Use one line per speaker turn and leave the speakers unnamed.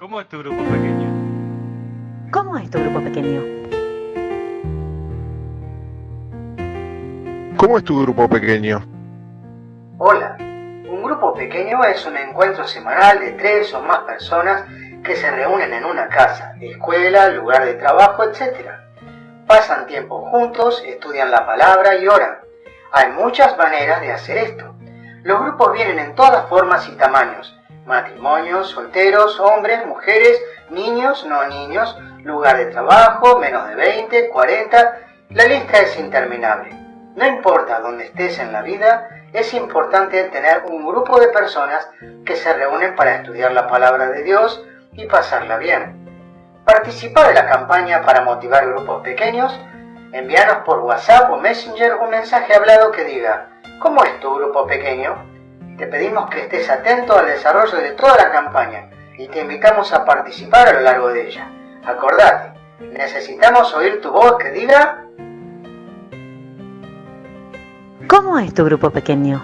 ¿Cómo es tu grupo pequeño?
¿Cómo es tu grupo pequeño?
¿Cómo es tu grupo pequeño?
Hola, un grupo pequeño es un encuentro semanal de tres o más personas que se reúnen en una casa, escuela, lugar de trabajo, etc. Pasan tiempo juntos, estudian la palabra y oran. Hay muchas maneras de hacer esto. Los grupos vienen en todas formas y tamaños. Matrimonios, solteros, hombres, mujeres, niños, no niños, lugar de trabajo, menos de 20, 40. La lista es interminable. No importa dónde estés en la vida, es importante tener un grupo de personas que se reúnen para estudiar la palabra de Dios y pasarla bien. Participa de la campaña para motivar grupos pequeños. Envíanos por WhatsApp o Messenger un mensaje hablado que diga, ¿cómo es tu grupo pequeño? Te pedimos que estés atento al desarrollo de toda la campaña y te invitamos a participar a lo largo de ella. Acordate, necesitamos oír tu voz que diga
¿Cómo es tu grupo pequeño?